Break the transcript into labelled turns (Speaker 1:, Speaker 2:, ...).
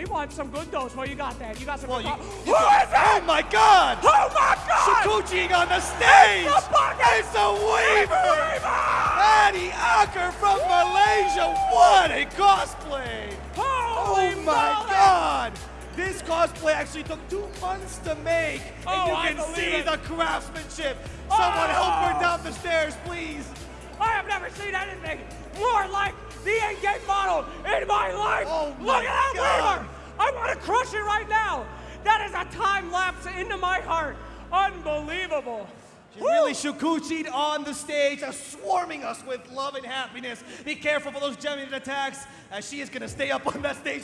Speaker 1: we want some good dose. What you got there? You got some
Speaker 2: Well,
Speaker 1: good
Speaker 2: you, you
Speaker 1: Who
Speaker 2: got-
Speaker 1: is it?
Speaker 2: Oh my God!
Speaker 1: Oh my God!
Speaker 2: Shikuchi on the stage!
Speaker 1: It's the bucket!
Speaker 2: It's a Weaver! Patty Acker from Malaysia! What a cosplay!
Speaker 1: Holy
Speaker 2: Oh my
Speaker 1: moly!
Speaker 2: God! This cosplay actually took two months to make,
Speaker 1: Oh,
Speaker 2: and you
Speaker 1: I
Speaker 2: can see
Speaker 1: it.
Speaker 2: the craftsmanship. Someone help
Speaker 1: Oh.
Speaker 2: her down the stairs, please.
Speaker 1: I have never seen anything more like the Endgame model in my life.
Speaker 2: Oh
Speaker 1: Look
Speaker 2: my
Speaker 1: at that
Speaker 2: God.
Speaker 1: Weaver! I want to crush it right now. That is a time lapse into my heart. Unbelievable.
Speaker 2: She's really Shikuchi'd on the stage, uh, swarming us with love and happiness. Be careful for those geminid attacks, as she is going to stay up on that stage